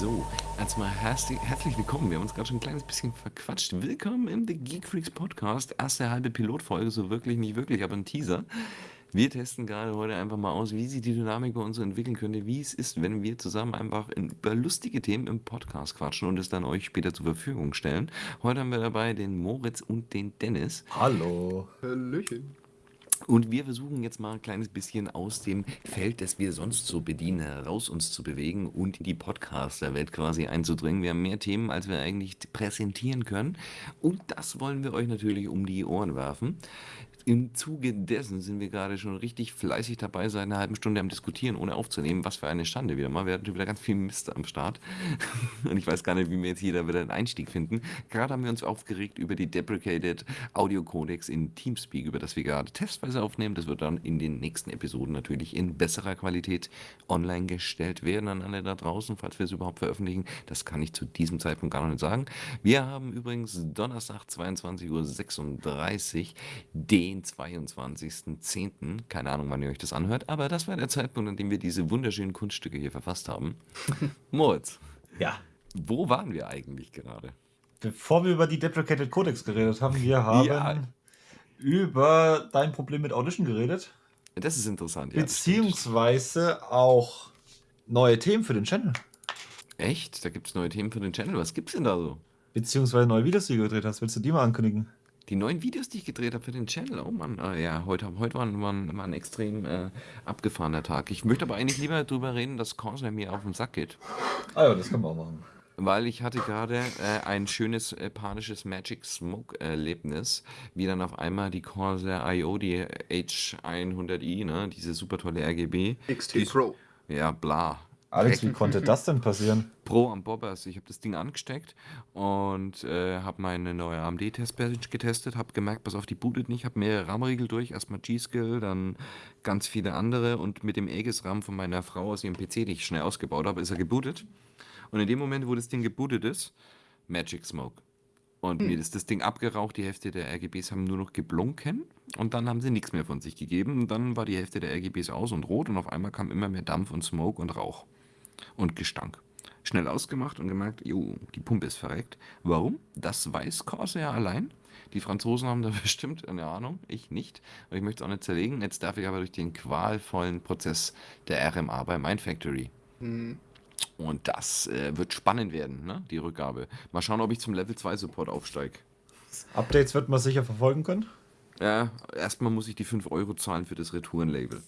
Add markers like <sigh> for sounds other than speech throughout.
So, erstmal herzlich, herzlich willkommen. Wir haben uns gerade schon ein kleines bisschen verquatscht. Willkommen im The Geek Freaks Podcast. Erste halbe Pilotfolge, so wirklich, nicht wirklich, aber ein Teaser. Wir testen gerade heute einfach mal aus, wie sich die Dynamik bei uns so entwickeln könnte, wie es ist, wenn wir zusammen einfach über lustige Themen im Podcast quatschen und es dann euch später zur Verfügung stellen. Heute haben wir dabei den Moritz und den Dennis. Hallo. Hallöchen. Und wir versuchen jetzt mal ein kleines bisschen aus dem Feld, das wir sonst so bedienen, heraus uns zu bewegen und in die Podcaster-Welt quasi einzudringen. Wir haben mehr Themen, als wir eigentlich präsentieren können. Und das wollen wir euch natürlich um die Ohren werfen. Im Zuge dessen sind wir gerade schon richtig fleißig dabei, seit einer halben Stunde am Diskutieren, ohne aufzunehmen. Was für eine Schande wieder mal. Wir hatten wieder ganz viel Mist am Start. <laughs> Und ich weiß gar nicht, wie wir jetzt hier wieder einen Einstieg finden. Gerade haben wir uns aufgeregt über die Deprecated Audio Codex in Teamspeak, über das wir gerade testweise aufnehmen. Das wird dann in den nächsten Episoden natürlich in besserer Qualität online gestellt werden an alle da draußen, falls wir es überhaupt veröffentlichen. Das kann ich zu diesem Zeitpunkt gar noch nicht sagen. Wir haben übrigens Donnerstag 22.36 Uhr den den 22.10. Keine Ahnung, wann ihr euch das anhört, aber das war der Zeitpunkt, an dem wir diese wunderschönen Kunststücke hier verfasst haben. <laughs> Moritz. Ja. Wo waren wir eigentlich gerade? Bevor wir über die Deprecated Codex geredet haben, wir haben ja. über dein Problem mit Audition geredet. Das ist interessant, ja. Beziehungsweise auch neue Themen für den Channel. Echt? Da gibt es neue Themen für den Channel. Was gibt's denn da so? Beziehungsweise neue Videos, die du gedreht hast. Willst du die mal ankündigen? Die neuen Videos, die ich gedreht habe für den Channel, oh Mann, äh, ja, heute, heute war, war, war ein extrem äh, abgefahrener Tag. Ich möchte aber eigentlich lieber darüber reden, dass Corsair mir auf den Sack geht. Ah ja, das können wir auch machen. Weil ich hatte gerade äh, ein schönes äh, panisches Magic Smoke Erlebnis, wie dann auf einmal die Corsair IO, die H100i, ne, diese super tolle RGB. XT die, Pro. Ja, bla. Alex, wie konnte das denn passieren? <laughs> Pro am Bobbers. Ich habe das Ding angesteckt und äh, habe meine neue AMD-Testpackage getestet, habe gemerkt, pass auf, die bootet nicht, habe mehrere RAM-Riegel durch, erstmal G-Skill, dann ganz viele andere und mit dem Aegis-RAM von meiner Frau aus ihrem PC, den ich schnell ausgebaut habe, ist er gebootet. Und in dem Moment, wo das Ding gebootet ist, Magic Smoke. Und hm. mir ist das Ding abgeraucht, die Hälfte der RGBs haben nur noch geblunken und dann haben sie nichts mehr von sich gegeben. Und dann war die Hälfte der RGBs aus und rot und auf einmal kam immer mehr Dampf und Smoke und Rauch und Gestank. Schnell ausgemacht und gemerkt, jo, die Pumpe ist verreckt. Warum? Das weiß Corsair allein. Die Franzosen haben da <laughs> bestimmt eine Ahnung, ich nicht. Und ich möchte es auch nicht zerlegen. Jetzt darf ich aber durch den qualvollen Prozess der RMA bei Mindfactory. Mhm. Und das äh, wird spannend werden, ne? die Rückgabe. Mal schauen, ob ich zum Level 2 Support aufsteige. Updates wird man sicher verfolgen können? Ja, erstmal muss ich die 5 Euro zahlen für das Retourenlabel.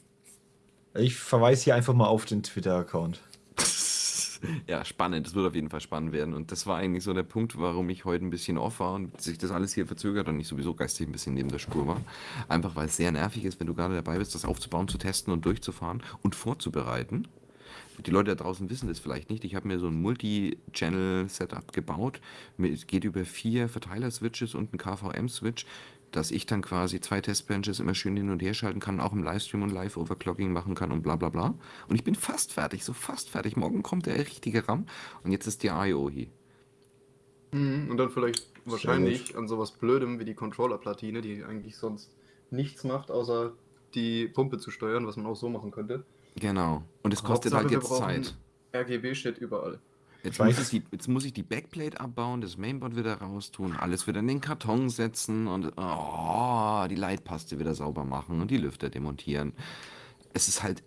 Ich verweise hier einfach mal auf den Twitter-Account. <laughs> ja, spannend. Das wird auf jeden Fall spannend werden. Und das war eigentlich so der Punkt, warum ich heute ein bisschen off war und sich das alles hier verzögert und ich sowieso geistig ein bisschen neben der Spur war. Einfach weil es sehr nervig ist, wenn du gerade dabei bist, das aufzubauen, zu testen und durchzufahren und vorzubereiten. Die Leute da draußen wissen das vielleicht nicht. Ich habe mir so ein Multi-Channel-Setup gebaut. Es geht über vier Verteiler-Switches und einen KVM-Switch dass ich dann quasi zwei Testbenches immer schön hin und her schalten kann, auch im Livestream und Live-Overclocking machen kann und bla bla bla. Und ich bin fast fertig, so fast fertig. Morgen kommt der richtige RAM und jetzt ist die IO hier. Mhm, und dann vielleicht wahrscheinlich an sowas Blödem wie die Controller-Platine, die eigentlich sonst nichts macht, außer die Pumpe zu steuern, was man auch so machen könnte. Genau. Und es kostet Hauptsache, halt jetzt Zeit. RGB steht überall. Jetzt muss, ich die, jetzt muss ich die Backplate abbauen, das Mainboard wieder raustun, alles wieder in den Karton setzen und oh, die Leitpaste wieder sauber machen und die Lüfter demontieren. Es ist halt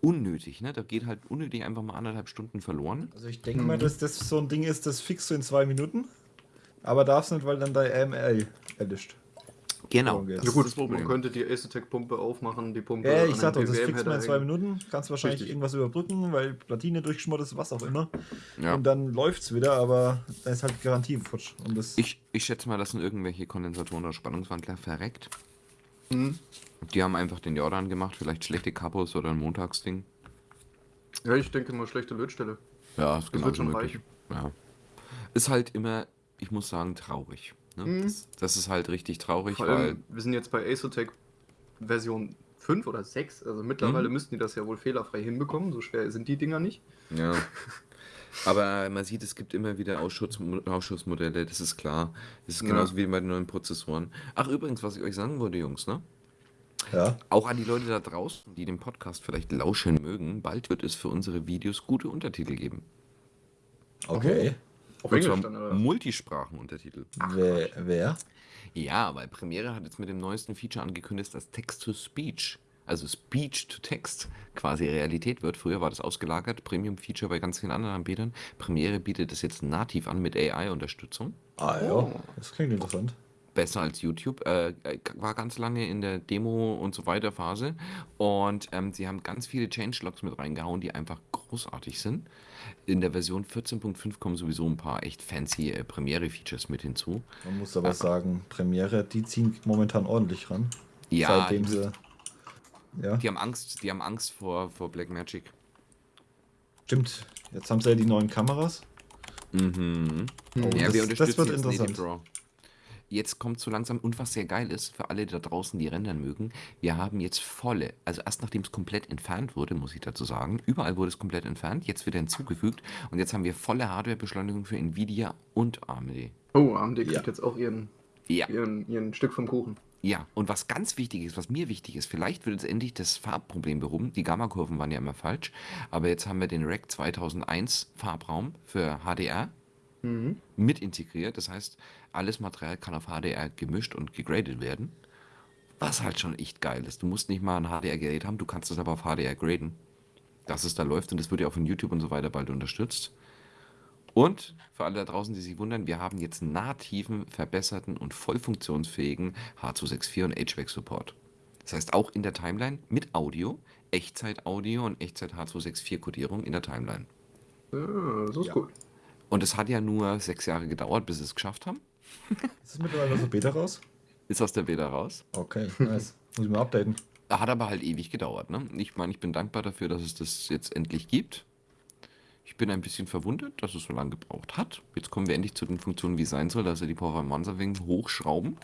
unnötig, ne? Da geht halt unnötig einfach mal anderthalb Stunden verloren. Also ich denke mal, dass das so ein Ding ist, das fixst du in zwei Minuten, aber darfst nicht, weil dann der AML erlischt. Genau. Ja gut, man könnte die Acetec-Pumpe aufmachen, die Pumpe. Ja, ich sag doch, das fixst man in zwei Minuten. Kannst wahrscheinlich Richtig. irgendwas überbrücken, weil Platine durchgeschmort ist, was auch immer. Ja. Und dann läuft's wieder, aber da ist halt Garantie futsch. Und das ich, ich schätze mal, das sind irgendwelche Kondensatoren oder Spannungswandler verreckt. Mhm. Die haben einfach den Jordan gemacht, vielleicht schlechte Kapos oder ein Montagsding. Ja, ich denke mal schlechte Lötstelle. Ja, ist genau so möglich. Ja. Ist halt immer, ich muss sagen, traurig. Ne? Mhm. Das, das, ist halt richtig traurig, Vor weil. Wir sind jetzt bei Acetec Version 5 oder 6, also mittlerweile mhm. müssten die das ja wohl fehlerfrei hinbekommen, so schwer sind die Dinger nicht. Ja. <laughs> Aber man sieht, es gibt immer wieder Ausschuss, Ausschussmodelle, das ist klar. Das ist genauso ja. wie bei den neuen Prozessoren. Ach, übrigens, was ich euch sagen wollte, Jungs, ne? Ja. Auch an die Leute da draußen, die den Podcast vielleicht lauschen mögen, bald wird es für unsere Videos gute Untertitel geben. Okay. Auf Englisch dann, oder? Multisprachenuntertitel. Wer, wer? Ja, weil Premiere hat jetzt mit dem neuesten Feature angekündigt, dass Text-to-Speech, also Speech-to-Text, quasi Realität wird. Früher war das ausgelagert, Premium-Feature bei ganz vielen anderen Anbietern. Premiere bietet das jetzt nativ an mit AI-Unterstützung. Ah ja, oh. das klingt interessant besser als YouTube. Äh, äh, war ganz lange in der Demo und so weiter Phase. Und ähm, sie haben ganz viele Changelogs mit reingehauen, die einfach großartig sind. In der Version 14.5 kommen sowieso ein paar echt fancy äh, Premiere-Features mit hinzu. Man muss aber äh, sagen, Premiere, die ziehen momentan ordentlich ran. Ja, seitdem sie, ja. Die haben Angst, die haben Angst vor, vor Blackmagic. Stimmt. Jetzt haben sie ja die neuen Kameras. Mhm. Oh, ja, das, wir unterstützen das wird interessant. Jetzt kommt so langsam und was sehr geil ist für alle da draußen, die rendern mögen, wir haben jetzt volle, also erst nachdem es komplett entfernt wurde, muss ich dazu sagen, überall wurde es komplett entfernt, jetzt wird er hinzugefügt und jetzt haben wir volle Hardwarebeschleunigung für Nvidia und AMD. Oh, AMD kriegt ja. jetzt auch ihren, ja. ihren, ihren Stück vom Kuchen. Ja, und was ganz wichtig ist, was mir wichtig ist, vielleicht wird jetzt endlich das Farbproblem behoben. Die Gammakurven waren ja immer falsch, aber jetzt haben wir den Rack 2001 Farbraum für HDR mhm. mit integriert. Das heißt, alles Material kann auf HDR gemischt und gegradet werden. Was halt schon echt geil ist. Du musst nicht mal ein HDR-Gerät haben, du kannst es aber auf HDR graden. Dass es da läuft und das wird ja auch von YouTube und so weiter bald unterstützt. Und für alle da draußen, die sich wundern, wir haben jetzt nativen, verbesserten und voll funktionsfähigen H264 und HVAC-Support. Das heißt auch in der Timeline mit Audio, Echtzeit-Audio und Echtzeit-H264-Kodierung in der Timeline. Ja, das ist ja. cool. Und es hat ja nur sechs Jahre gedauert, bis sie es geschafft haben. Ist es mittlerweile aus der Beta raus? Ist aus der Beta raus. Okay, nice. Muss ich mal updaten. Hat aber halt ewig gedauert. Ne? Ich meine, ich bin dankbar dafür, dass es das jetzt endlich gibt. Ich bin ein bisschen verwundert, dass es so lange gebraucht hat. Jetzt kommen wir endlich zu den Funktionen, wie es sein soll, dass er die Performance wegen hochschrauben.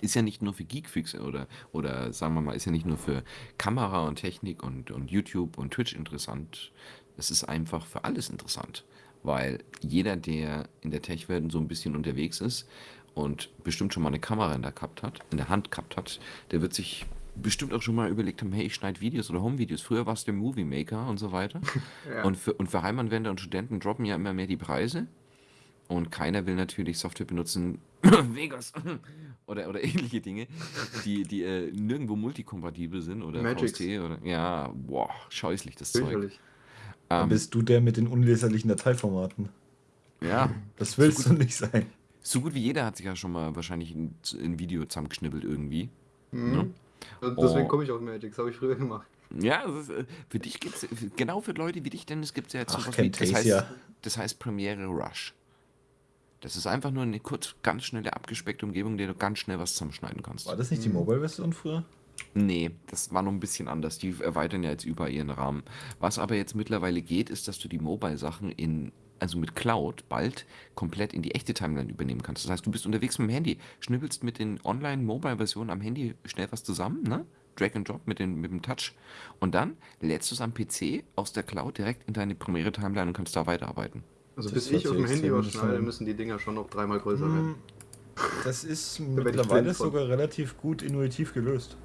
Ist ja nicht nur für Geekfreaks oder, oder sagen wir mal, ist ja nicht nur für Kamera und Technik und, und YouTube und Twitch interessant. Es ist einfach für alles interessant weil jeder, der in der Tech-Welt so ein bisschen unterwegs ist und bestimmt schon mal eine Kamera in der, gehabt hat, in der Hand gehabt hat, der wird sich bestimmt auch schon mal überlegt haben, hey, ich schneide Videos oder Home-Videos. Früher war es der Movie Maker und so weiter. <laughs> ja. und, für, und für Heimanwender und Studenten droppen ja immer mehr die Preise. Und keiner will natürlich Software benutzen, <coughs> Vegas <coughs> oder, oder ähnliche Dinge, die, die äh, nirgendwo multikompatibel sind oder Magix. VST oder ja, boah, scheußlich das Zeug. Dann ähm, bist du der mit den unleserlichen Dateiformaten. Ja. Das willst so gut, du nicht sein. So gut wie jeder hat sich ja schon mal wahrscheinlich ein, ein Video zusammengeschnibbelt irgendwie. Mhm. Ne? Deswegen oh. komme ich auf Magic, das habe ich früher gemacht. Ja, ist, äh, für dich gibt es, genau für Leute wie dich, Dennis, gibt es ja jetzt sowas wie, das heißt, das heißt Premiere Rush. Das ist einfach nur eine kurz, ganz schnelle, abgespeckte Umgebung, in der du ganz schnell was zusammenschneiden kannst. War das nicht die mhm. Mobile-Version früher? Nee, das war noch ein bisschen anders. Die erweitern ja jetzt über ihren Rahmen. Was aber jetzt mittlerweile geht, ist, dass du die Mobile-Sachen in, also mit Cloud bald komplett in die echte Timeline übernehmen kannst. Das heißt, du bist unterwegs mit dem Handy, schnibbelst mit den Online-Mobile-Versionen am Handy schnell was zusammen, ne? Drag and Drop mit, den, mit dem Touch. Und dann lädst du es am PC aus der Cloud direkt in deine Premiere Timeline und kannst da weiterarbeiten. Also das bis ich auf dem Handy was schneide, müssen die Dinger schon noch dreimal größer hm, werden. Das ist <laughs> mittlerweile sogar relativ gut intuitiv gelöst.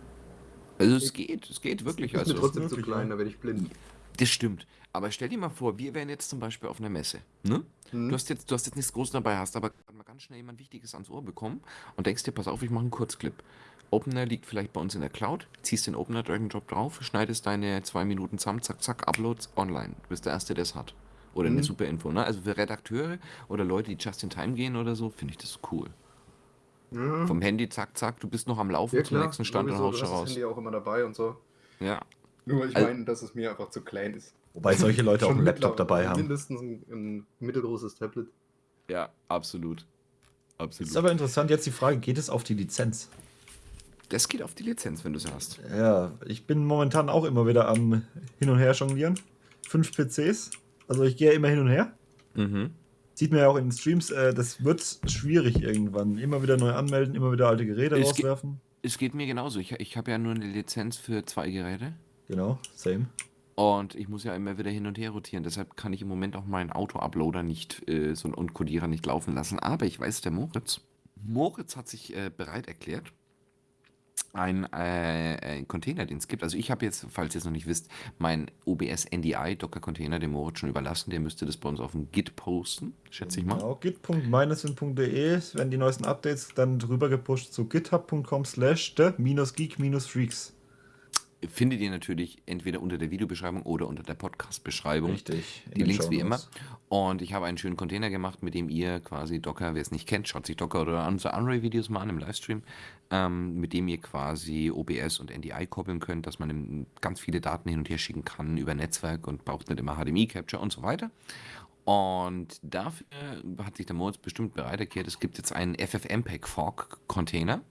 Also es geht, es geht wirklich. Das ist also, trotzdem zu klein, da werde ich blind. Das stimmt. Aber stell dir mal vor, wir wären jetzt zum Beispiel auf einer Messe. Ne? Mhm. Du, hast jetzt, du hast jetzt nichts Großes dabei, hast aber mal ganz schnell jemand Wichtiges ans Ohr bekommen und denkst dir, pass auf, ich mache einen Kurzclip. Opener liegt vielleicht bei uns in der Cloud, ziehst den Opener Drag and Drop drauf, schneidest deine zwei Minuten zusammen, zack, zack, Uploads online. Du bist der Erste, der es hat. Oder mhm. eine super Info. Ne? Also für Redakteure oder Leute, die just in time gehen oder so, finde ich das cool. Ja. Vom Handy, zack, zack, du bist noch am Laufen ja, zum nächsten Stand und haust schon raus. Das Handy auch immer dabei und so. Ja. Nur ich also, meine, dass es mir einfach zu klein ist. Wobei solche Leute auch einen Laptop dabei haben. Mindestens ein, ein, mittelgroßes Tablet. Ja, absolut. absolut. Ist aber interessant jetzt die Frage, geht es auf die Lizenz? Das geht auf die Lizenz, wenn du sie hast. Ja, ich bin momentan auch immer wieder am Hin und Her jonglieren. Fünf PCs. Also ich gehe immer hin und her. Mhm. Sieht man ja auch in den Streams, äh, das wird schwierig irgendwann. Immer wieder neu anmelden, immer wieder alte Geräte es rauswerfen. Geht, es geht mir genauso. Ich, ich habe ja nur eine Lizenz für zwei Geräte. Genau, same. Und ich muss ja immer wieder hin und her rotieren. Deshalb kann ich im Moment auch meinen Auto-Uploader nicht äh, so und Codierer nicht laufen lassen. Aber ich weiß, der Moritz, Moritz hat sich äh, bereit erklärt, ein, äh, ein Container, den es gibt. Also ich habe jetzt, falls ihr es noch nicht wisst, mein OBS NDI Docker Container dem Moritz schon überlassen. Der müsste das bei uns auf dem Git posten, schätze ich mal. Genau, git.meineswin.de werden die neuesten Updates dann drüber gepusht zu github.com slash geek freaks findet ihr natürlich entweder unter der Videobeschreibung oder unter der Podcast-Beschreibung. Richtig. Die Links wie immer. Und ich habe einen schönen Container gemacht, mit dem ihr quasi Docker, wer es nicht kennt, schaut sich Docker oder unsere Unray-Videos mal an im Livestream, ähm, mit dem ihr quasi OBS und NDI koppeln könnt, dass man ganz viele Daten hin und her schicken kann über Netzwerk und braucht nicht immer HDMI-Capture und so weiter. Und dafür hat sich der Moritz bestimmt bereit erklärt, es gibt jetzt einen FFmpeg Fork Container,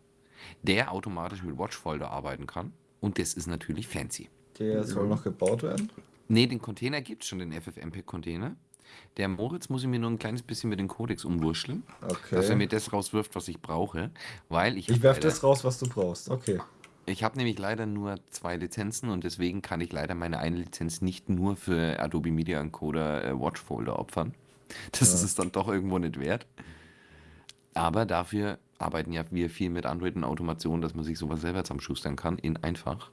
der automatisch mit Watchfolder arbeiten kann. Und das ist natürlich fancy. Der soll noch gebaut werden? Nee, den Container gibt es schon, den FFmpeg-Container. Der Moritz muss ich mir nur ein kleines bisschen mit dem Codex umwurschteln, okay. dass er mir das rauswirft, was ich brauche, weil ich... Ich werfe das raus, was du brauchst, okay. Ich habe nämlich leider nur zwei Lizenzen und deswegen kann ich leider meine eine Lizenz nicht nur für Adobe Media Encoder äh, Watchfolder opfern. Das ja. ist es dann doch irgendwo nicht wert. Aber dafür arbeiten ja wir viel mit Android und Automation, dass man sich sowas selber zusammenschustern kann, in einfach.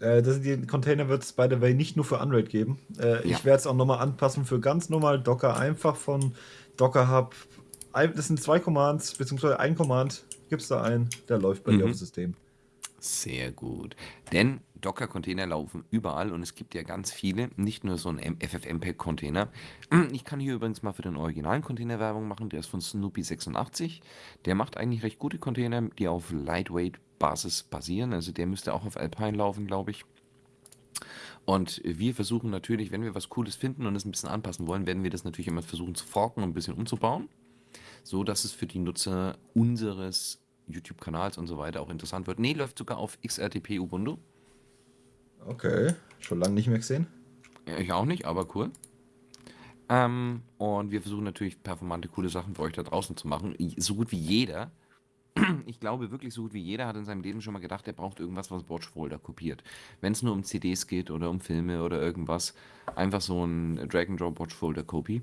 Äh, das, die Container wird es by the way nicht nur für Android geben. Äh, ja. Ich werde es auch nochmal anpassen für ganz normal Docker, einfach von Docker Hub. Das sind zwei Commands, beziehungsweise ein Command, gibt es da einen, der läuft bei mhm. dir auf dem System. Sehr gut. Denn Docker-Container laufen überall und es gibt ja ganz viele, nicht nur so ein FFmpeg-Container. <clears throat> Ich kann hier übrigens mal für den originalen Container Werbung machen, der ist von Snoopy86. Der macht eigentlich recht gute Container, die auf Lightweight-Basis basieren. Also der müsste auch auf Alpine laufen, glaube ich. Und wir versuchen natürlich, wenn wir was Cooles finden und es ein bisschen anpassen wollen, werden wir das natürlich immer versuchen zu forken und ein bisschen umzubauen, so dass es für die Nutzer unseres YouTube-Kanals und so weiter auch interessant wird. Nee, läuft sogar auf XRTP Ubuntu. Okay, schon lange nicht mehr gesehen. Ich auch nicht, aber cool. Ähm, und wir versuchen natürlich performante, coole Sachen für euch da draußen zu machen. So gut wie jeder, <clears throat> ich glaube wirklich so gut wie jeder hat in seinem Leben schon mal gedacht, er braucht irgendwas, was Watchfolder kopiert. Wenn es nur um CDs geht oder um Filme oder irgendwas, einfach so ein Drag-and-Drop Watchfolder-Copy.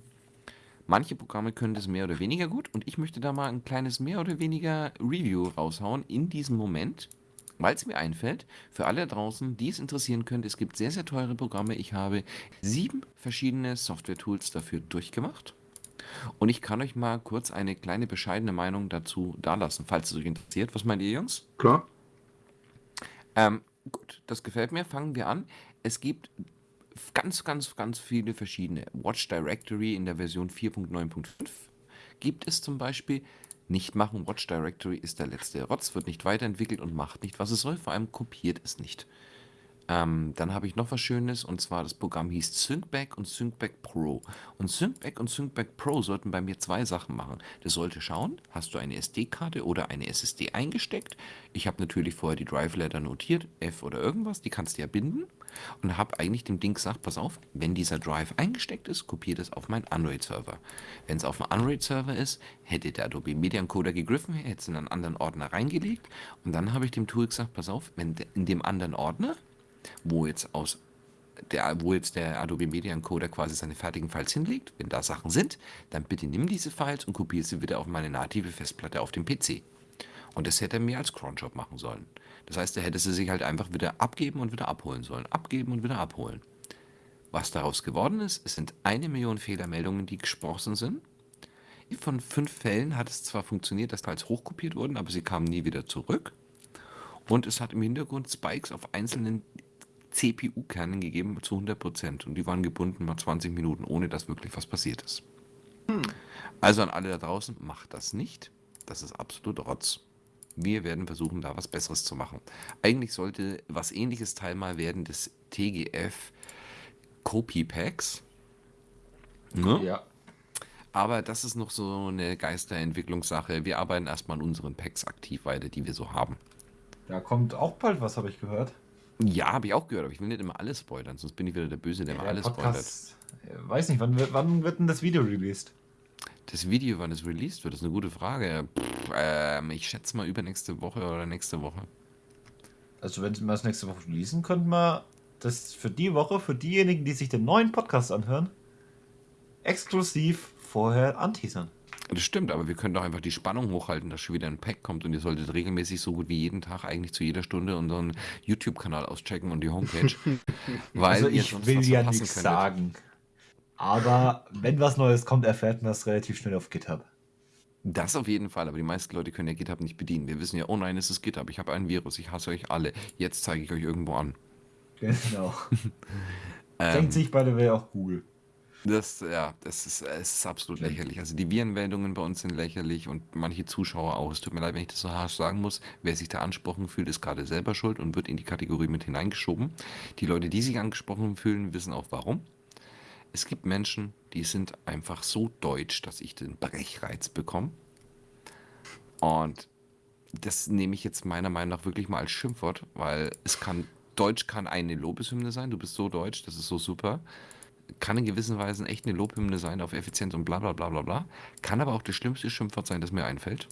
Manche Programme können das mehr oder weniger gut und ich möchte da mal ein kleines mehr oder weniger Review raushauen in diesem Moment, weil es mir einfällt, für alle draußen, die es interessieren könnte, es gibt sehr, sehr teure Programme. Ich habe sieben verschiedene Software-Tools dafür durchgemacht. Und ich kann euch mal kurz eine kleine bescheidene Meinung dazu dalassen, falls es euch interessiert. Was meint ihr, Jungs? Klar. Ähm, gut, das gefällt mir. Fangen wir an. Es gibt ganz, ganz, ganz viele verschiedene. Watch Directory in der Version 4.9.5 gibt es zum Beispiel. Nicht machen, Watch Directory ist der letzte Rotz, wird nicht weiterentwickelt und macht nicht, was es soll, vor allem kopiert es nicht. Ähm, dann habe ich noch was Schönes und zwar das Programm hieß SyncBack und SyncBack Pro. Und SyncBack und SyncBack Pro sollten bei mir zwei Sachen machen. Das sollte schauen, hast du eine SD-Karte oder eine SSD eingesteckt. Ich habe natürlich vorher die Drive-Letter notiert, F oder irgendwas, die kannst du ja binden. Und habe eigentlich dem Ding gesagt, pass auf, wenn dieser Drive eingesteckt ist, kopiert es auf meinen Android-Server. Wenn es auf einem Android-Server ist, hätte der Adobe Media Encoder gegriffen, hätte es in einen anderen Ordner reingelegt. Und dann habe ich dem Tool gesagt, pass auf, wenn in dem anderen Ordner wo jetzt aus der, wo jetzt der Adobe Media Encoder quasi seine fertigen Files hinlegt, wenn da Sachen sind, dann bitte nimm diese Files und kopiere sie wieder auf meine native Festplatte auf dem PC. Und das hätte er mir als Cronjob machen sollen. Das heißt, er hätte sie sich halt einfach wieder abgeben und wieder abholen sollen. Abgeben und wieder abholen. Was daraus geworden ist, es sind eine Million Fehlermeldungen, die gesprochen sind. Von fünf Fällen hat es zwar funktioniert, dass Files hochkopiert wurden, aber sie kamen nie wieder zurück. Und es hat im Hintergrund Spikes auf einzelnen CPU-Kernen gegeben zu 100% und die waren gebunden mal 20 Minuten, ohne dass wirklich was passiert ist. Hm. Also an alle da draußen, macht das nicht. Das ist absolut Rotz. Wir werden versuchen, da was Besseres zu machen. Eigentlich sollte was ähnliches Teil mal werden des TGF Copy Packs. Ne? Ja. Aber das ist noch so eine Geisterentwicklungssache. Wir arbeiten erstmal an unseren Packs aktiv weiter, die wir so haben. Da kommt auch bald was, habe ich gehört. Ja, habe ich auch gehört, aber ich will nicht immer alles spoilern, sonst bin ich wieder der Böse, der ja, immer alles Podcast, spoilert. Weiß nicht, wann, wann wird denn das Video released? Das Video, wann es released wird, ist eine gute Frage. Pff, ähm, ich schätze mal übernächste Woche oder nächste Woche. Also wenn wir es nächste Woche releasen, könnten wir das für die Woche, für diejenigen, die sich den neuen Podcast anhören, exklusiv vorher anteasern. Das stimmt, aber wir können doch einfach die Spannung hochhalten, dass schon wieder ein Pack kommt und ihr solltet regelmäßig so gut wie jeden Tag eigentlich zu jeder Stunde unseren YouTube-Kanal auschecken und die Homepage. <laughs> weil also ich will ja nichts könntet. sagen. Aber wenn was Neues kommt, erfährt man das relativ schnell auf GitHub. Das auf jeden Fall, aber die meisten Leute können ja GitHub nicht bedienen. Wir wissen ja, oh nein, es ist GitHub, ich habe ein Virus, ich hasse euch alle. Jetzt zeige ich euch irgendwo an. Genau. <laughs> Denkt ähm, sich bei der Way auch Google. Das, ja, das ist, es ist absolut lächerlich. Also die Virenmeldungen bei uns sind lächerlich und manche Zuschauer auch. Es tut mir leid, wenn ich das so harsch sagen muss. Wer sich da angesprochen fühlt, ist gerade selber schuld und wird in die Kategorie mit hineingeschoben. Die Leute, die sich angesprochen fühlen, wissen auch warum. Es gibt Menschen, die sind einfach so deutsch, dass ich den Brechreiz bekomme. Und das nehme ich jetzt meiner Meinung nach wirklich mal als Schimpfwort, weil es kann, Deutsch kann eine Lobeshymne sein. Du bist so deutsch, das ist so super kann in gewissen Weisen echt eine Lobhymne sein auf Effizienz und bla bla bla bla bla. Kann aber auch das schlimmste Schimpfwort sein, das mir einfällt.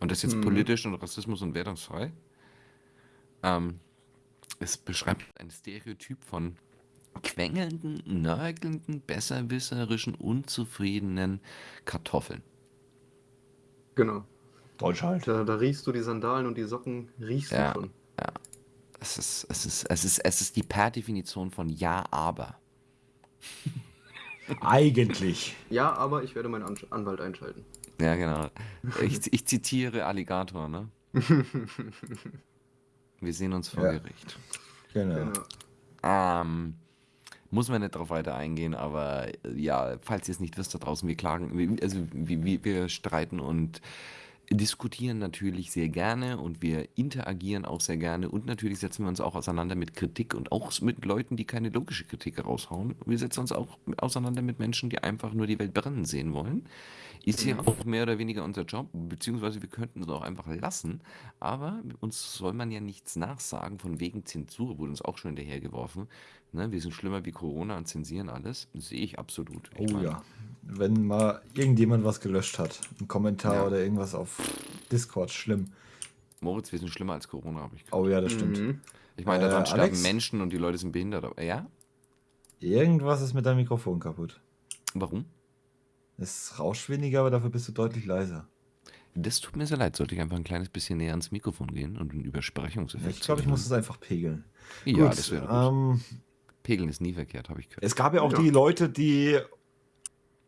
Und das ist jetzt mhm. politisch und Rassismus und wertungsfrei. Ähm, es beschreibt ein Stereotyp von quengelnden, nörgelnden, besserwisserischen, unzufriedenen Kartoffeln. Genau. Deutsch halt. Da, da, riechst du die Sandalen und die Socken, riechst ja, du schon. Ja. Es ist, es, ist, es, ist, es ist die per Definition von Ja, aber. <laughs> Eigentlich. Ja, aber ich werde meinen An Anwalt einschalten. Ja, genau. Ich, ich zitiere Alligator, ne? <laughs> Wir sehen uns vor ja. Gericht. Genau. genau. Ähm, muss man nicht darauf weiter eingehen, aber ja, falls ihr es nicht wisst da draußen, wir klagen, also wir, wir streiten und diskutieren natürlich sehr gerne und wir interagieren auch sehr gerne und natürlich setzen wir uns auch auseinander mit Kritik und auch mit Leuten, die keine logische Kritik raushauen. Wir setzen uns auch auseinander mit Menschen, die einfach nur die Welt brennen sehen wollen. Ist ja auch mehr oder weniger unser Job, beziehungsweise wir könnten es auch einfach lassen, aber uns soll man ja nichts nachsagen, von wegen Zensur wurde uns auch schon hinterhergeworfen. Ne, wir sind schlimmer wie Corona und zensieren alles, sehe ich absolut. Ich oh meine, ja wenn mal irgendjemand was gelöscht hat. Ein Kommentar ja. oder irgendwas auf Discord, schlimm. Moritz, wir sind schlimmer als Corona, habe ich gehört. Oh ja, das stimmt. Mhm. Ich meine, daran äh, sterben Alex, Menschen und die Leute sind behindert. Aber, ja? Irgendwas ist mit deinem Mikrofon kaputt. Warum? Es rauscht weniger, aber dafür bist du deutlich leiser. Das tut mir sehr leid. Sollte ich einfach ein kleines bisschen näher ans Mikrofon gehen und einen Übersprechungseffekt Ich glaube, ich muss es einfach pegeln. Ja, gut, das wäre ähm, Pegeln ist nie verkehrt, habe ich gehört. Es gab ja auch ja. die Leute, die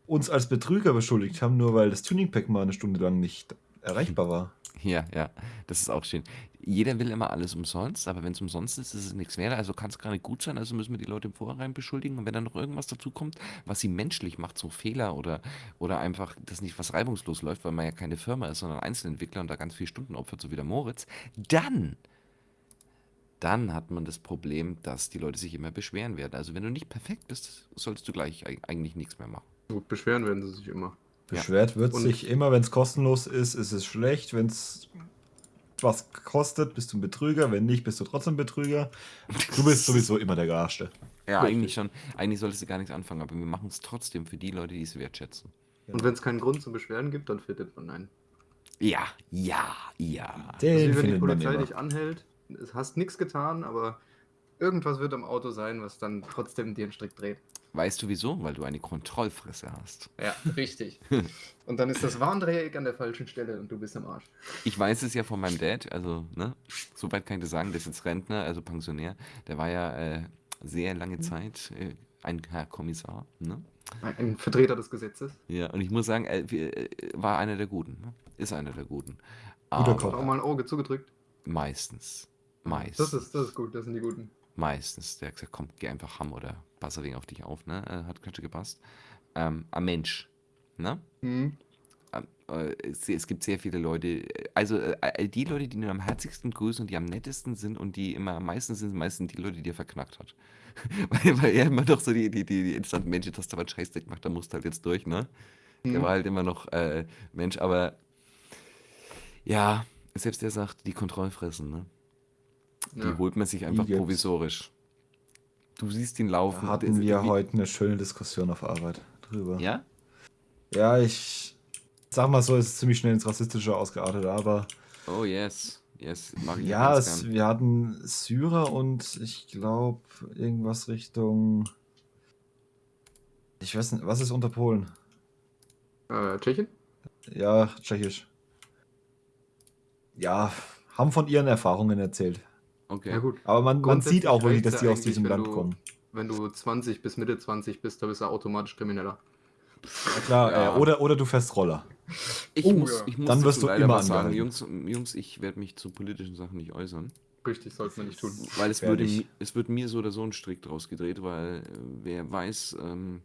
uns als Betrüger beschuldigt haben, nur weil das Tuning-Pack mal eine Stunde lang nicht erreichbar war. Ja, ja, das ist auch schön. Jeder will immer alles umsonst, aber wenn es umsonst ist, ist es nichts wert. Also kann es gar nicht gut sein. Also müssen wir die Leute im Vorhinein beschuldigen. Und wenn dann noch irgendwas dazu kommt, was sie menschlich macht, so Fehler oder, oder einfach, dass nicht was reibungslos läuft, weil man ja keine Firma ist, sondern Einzelentwickler und da ganz viele Stunden opfert, so wie der Moritz, dann, dann hat man das Problem, dass die Leute sich immer beschweren werden. Also wenn du nicht perfekt bist, sollst du gleich eigentlich nichts mehr machen. Gut, beschweren werden sie sich immer. Beschwert wird Und sich immer, wenn es kostenlos ist, ist es schlecht. Wenn es was kostet, bist du ein Betrüger. Wenn nicht, bist du trotzdem Betrüger. Du bist sowieso immer der Gearschte. Ja, Richtig. eigentlich schon. Eigentlich solltest du gar nichts anfangen, aber wir machen es trotzdem für die Leute, die es wertschätzen. Und wenn es keinen Grund zum Beschweren gibt, dann findet man einen. Ja, ja, ja. Den also, wenn die Polizei dich anhält, hast nichts getan, aber irgendwas wird am Auto sein, was dann trotzdem dir einen Strick dreht. Weißt du wieso? Weil du eine Kontrollfresse hast. Ja, <laughs> richtig. und dann ist das Warndreieck an der falschen Stelle und du bist am Arsch. Ich weiß es ja von meinem Dad, also, ne, soweit kann ich das sagen, der ist jetzt Rentner, also Pensionär. Der war ja äh, sehr lange mhm. Zeit äh, ein Herr Kommissar, ne? Ein Vertreter des Gesetzes. Ja, und ich muss sagen, er äh, war einer der Guten, ne? ist einer der Guten. Guter Kopf. auch mal ein Auge zugedrückt? Meistens. Meistens. Das ist, das ist gut, das sind die Guten. Meistens. Der hat gesagt, komm, geh einfach ham oder passe wegen auf dich auf, ne? Äh, hat schön gepasst. Ähm, ein Mensch, ne? Mhm. Ähm, äh, es, es, gibt sehr viele Leute, also äh, die Leute, die nur am herzigsten grüßen und die am nettesten sind und die immer am meisten sind, meistens die Leute, die er verknackt hat. <laughs> weil, weil er immer noch so die, die, die, die instanten Menschen, dass da was Scheißdreck macht, da musst du halt jetzt durch, ne? Mhm. Der war halt immer noch äh, Mensch, aber ja, selbst der sagt, die Kontrollfressen, ne? Die ja. holt man sich einfach provisorisch. Du siehst ihn laufen. Da hatten wir heute eine schöne Diskussion auf Arbeit drüber. Ja? Ja, ich sag mal so, es ist ziemlich schnell ins Rassistische ausgeartet, aber. Oh yes. Yes, mag ich Ja, es, wir hatten Syrer und ich glaube irgendwas Richtung. Ich weiß nicht, was ist unter Polen? Äh, Tschechien? Ja, tschechisch. Ja, haben von ihren Erfahrungen erzählt. Okay. Ja gut. Aber man, man sieht auch wirklich, dass die aus diesem Land du- kommen. Wenn du 20 bis Mitte 20 bist, da bist du automatisch Krimineller. Ja, klar, Ja. oder, oder du fährst Roller. Ich Oh, muss, ich muss Dann wirst du immer was sagen. Jungs. Jungs, ich werde mich zu politischen Sachen nicht äußern. Richtig, sollte man nicht tun. Weil es würde, es wird mir so oder so ein Strick draus gedreht, weil äh, wer weiß, ähm,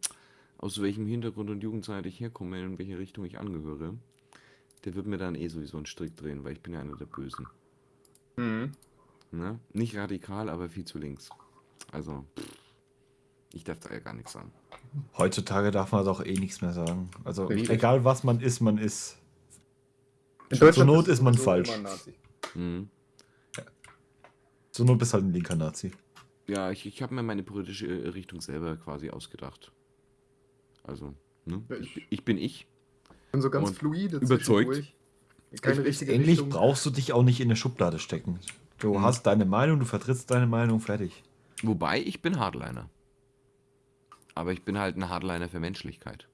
aus welchem Hintergrund und Jugendzeit ich herkomme, in welche Richtung ich angehöre, der wird mir dann eh sowieso einen Strick drehen, weil ich bin ja einer der Bösen. Mhm. Ne? Nicht radikal, aber viel zu links. Also, ich darf da ja gar nichts sagen. Heutzutage darf man doch eh nichts mehr sagen. Also Richtig. egal was man ist, man ist. In Zur Not ist man falsch. Mhm. So nur bist halt ein linker Nazi. Ja, ich, ich habe mir meine politische äh, Richtung selber quasi ausgedacht. Also, ne? Ja, ich, ich- bin ich. Ich bin so ganz Und fluide überzeugt. Keine Ich- richtige Ähnlich Richtung. brauchst du dich auch nicht in eine Schublade stecken. Du Mhm. hast deine Meinung, du vertrittst deine Meinung, fertig. Wobei, ich bin Hardliner. Aber ich bin halt ein Hardliner für Menschlichkeit.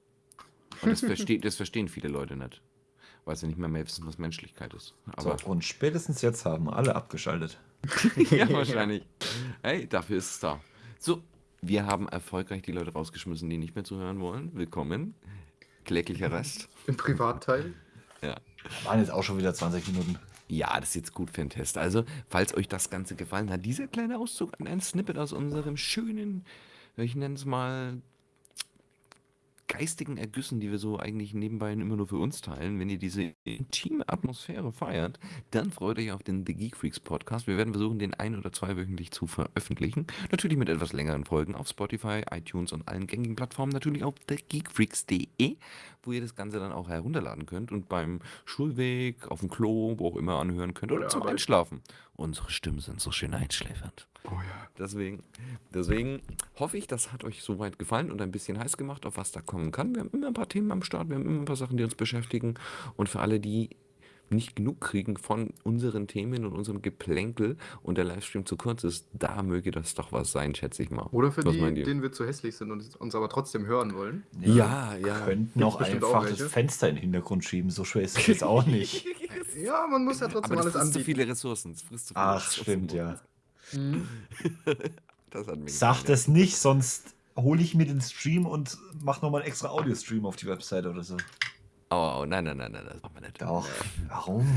Und das, <laughs> versteht, das verstehen viele Leute nicht. Weil sie nicht mehr, mehr wissen, was Menschlichkeit ist. Aber so, und spätestens jetzt haben alle abgeschaltet. <laughs> ja, <laughs> wahrscheinlich. Hey, dafür ist es da. So, wir haben erfolgreich die Leute rausgeschmissen, die nicht mehr zuhören wollen. Willkommen. Kläglicher Rest. Im Privatteil. Ja. Waren jetzt auch schon wieder 20 Minuten. Ja, das ist jetzt gut für einen Test. Also, falls euch das Ganze gefallen hat, dieser kleine Auszug, ein Snippet aus unserem schönen, ich nenne es mal, geistigen Ergüssen, die wir so eigentlich nebenbei immer nur für uns teilen. Wenn ihr diese intime Atmosphäre feiert, dann freut euch auf den The Geek Freaks Podcast. Wir werden versuchen, den ein- oder zweiwöchentlich zu veröffentlichen. Natürlich mit etwas längeren Folgen auf Spotify, iTunes und allen gängigen Plattformen. Natürlich auf thegeekfreaks.de, wo ihr das Ganze dann auch herunterladen könnt und beim Schulweg, auf dem Klo, wo auch immer anhören könnt oder Oder zum. Einschlafen. Unsere Stimmen sind so schön einschläfernd. Oh ja. Deswegen, deswegen hoffe ich, das hat euch soweit gefallen und ein bisschen heiß gemacht, auf was da kommen kann. Wir haben immer ein paar Themen am Start, wir haben immer ein paar Sachen, die uns beschäftigen. Und für alle, die nicht genug kriegen von unseren Themen und unserem Geplänkel und der Livestream zu kurz ist, da möge das doch was sein, schätze ich mal. Oder für Was die, denen wir zu hässlich sind und uns aber trotzdem hören wollen. Ja, ja. Könnten auch bestimmt auch einfach das welche. Fenster in den Hintergrund schieben. So schwer ist es jetzt auch nicht. <laughs> Ja, man muss ja trotzdem Aber das alles frisst zu anbieten. viele Ressourcen. Das frisst zu viele Ach, Ressourcen. stimmt, ja. Mhm. <laughs> Das hat mir Sag gefallen, das nicht, sonst hole ich mir den Stream und mach nochmal einen extra Audio-Stream auf die Webseite oder so. Oh, oh, nein, nein, nein, nein, das machen wir nicht. Doch. Warum?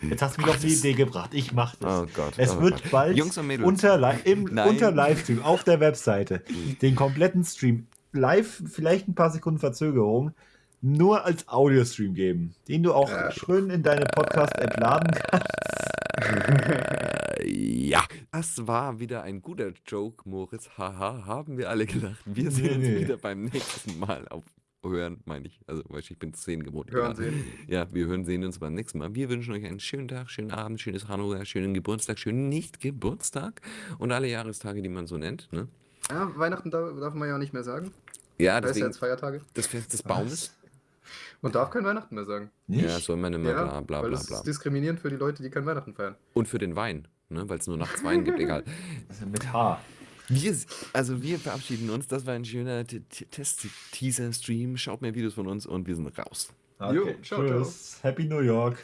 Jetzt hast du mich auf die Idee gebracht. Ich mach das. Oh Gott. Es oh wird Gott. bald Jungs und Mädels. unter, im, unter Livestream auf der Webseite den kompletten Stream live, vielleicht ein paar Sekunden Verzögerung, nur als Audio-Stream geben, den du auch Ja. schön in deine Podcast-App laden kannst. <laughs> Ja, das war wieder ein guter Joke, Moritz. Haha, haben wir alle gelacht. Wir sehen uns wieder beim nächsten Mal auf Hören, meine ich. Also, ich bin zehn gewohnt. Hören, Ja. sehen. Ja, wir hören, sehen uns beim nächsten Mal. Wir wünschen euch einen schönen Tag, schönen Abend, schönes Hanukkah, schönen Geburtstag, schönen Nicht-Geburtstag und alle Jahrestage, die man so nennt. Ne? Ja, Weihnachten darf, darf man ja nicht mehr sagen. Ja, Da ist ja jetzt Feiertage. das Fest des Baumes. Man darf kein Weihnachten mehr sagen. Nicht? Ja, soll man immer Ja, bla bla weil bla das bla. ist diskriminierend für die Leute, die kein Weihnachten feiern. Und für den Wein, ne? weil es nur nachts Wein gibt, egal. <laughs> Also mit H. Wir, also wir verabschieden uns. Das war ein schöner Test-Teaser-Stream. Schaut mehr Videos von uns und wir sind raus. Okay, Jo, ciao, ciao. tschüss. Happy New York.